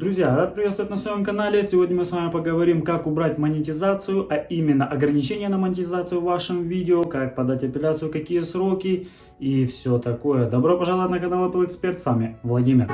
Друзья, рад приветствовать на своем канале. Сегодня мы с вами поговорим, как убрать монетизацию, а именно ограничения на монетизацию в вашем видео, как подать апелляцию, какие сроки и все такое. Добро пожаловать на канал Apple Expert, с вами Владимир.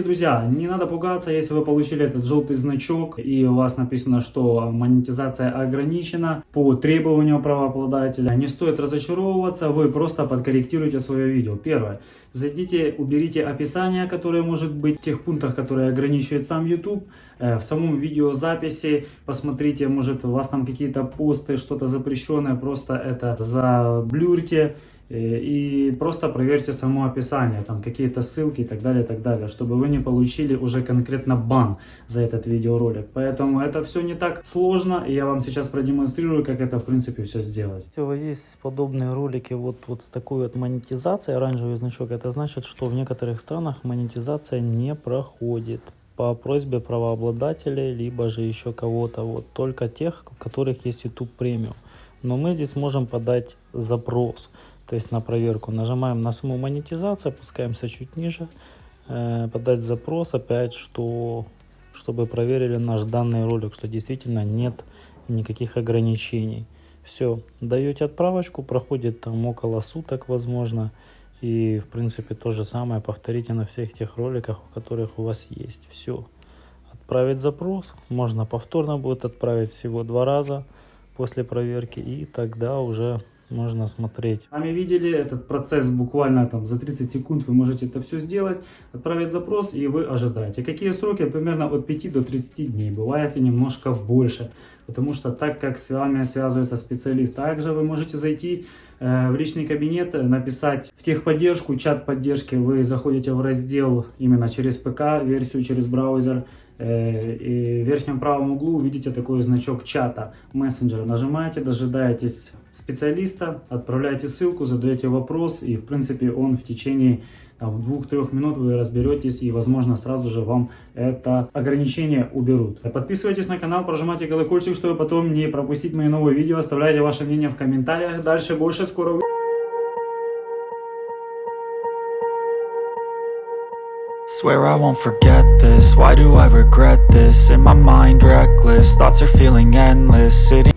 Друзья, не надо пугаться, если вы получили этот желтый значок и у вас написано, что монетизация ограничена по требованию правообладателя. Не стоит разочаровываться, вы просто подкорректируйте свое видео. Первое. Зайдите, уберите описание, которое может быть в тех пунктах, которые ограничивает сам YouTube. Э, в самом видеозаписи посмотрите, может у вас там какие-то посты, что-то запрещенное, просто это заблюрьте. Э, и просто проверьте само описание, там какие-то ссылки и так далее, и так далее, чтобы вы не получили уже конкретно бан за этот видеоролик. Поэтому это все не так сложно, и я вам сейчас продемонстрирую, как это в принципе все сделать. Всего есть подобные ролики вот, вот с такой вот монетизацией, оранжевый значок, это значит, что в некоторых странах монетизация не проходит по просьбе правообладателей, либо же еще кого-то, вот только тех, у которых есть YouTube премиум. Но мы здесь можем подать запрос то есть на проверку. Нажимаем на саму монетизацию, опускаемся чуть ниже, э, подать запрос опять, что, чтобы проверили наш данный ролик, что действительно нет никаких ограничений. Все, даете отправочку, проходит там около суток, возможно, и в принципе то же самое повторите на всех тех роликах, у которых у вас есть. Все, отправить запрос, можно повторно будет отправить всего два раза после проверки, и тогда уже можно смотреть. Сами видели этот процесс буквально там за 30 секунд вы можете это все сделать, отправить запрос и вы ожидаете. Какие сроки? Примерно от 5 до 30 дней, бывает и немножко больше, потому что так как с вами связывается специалист. Также вы можете зайти э, в личный кабинет, написать в техподдержку, чат поддержки, вы заходите в раздел именно через ПК, версию через браузер, Э, и в верхнем правом углу увидите такой значок чата мессенджера. Нажимаете, дожидаетесь специалиста, отправляете ссылку, задаете вопрос, и в принципе он в течение двух-трех минут вы разберетесь, и возможно сразу же вам это ограничение уберут. Подписывайтесь на канал, прожимайте колокольчик, чтобы потом не пропустить мои новые видео, оставляйте ваше мнение в комментариях. Дальше больше скоро Swear I won't forget this, why do I regret this? In my mind reckless, thoughts are feeling endless Sitting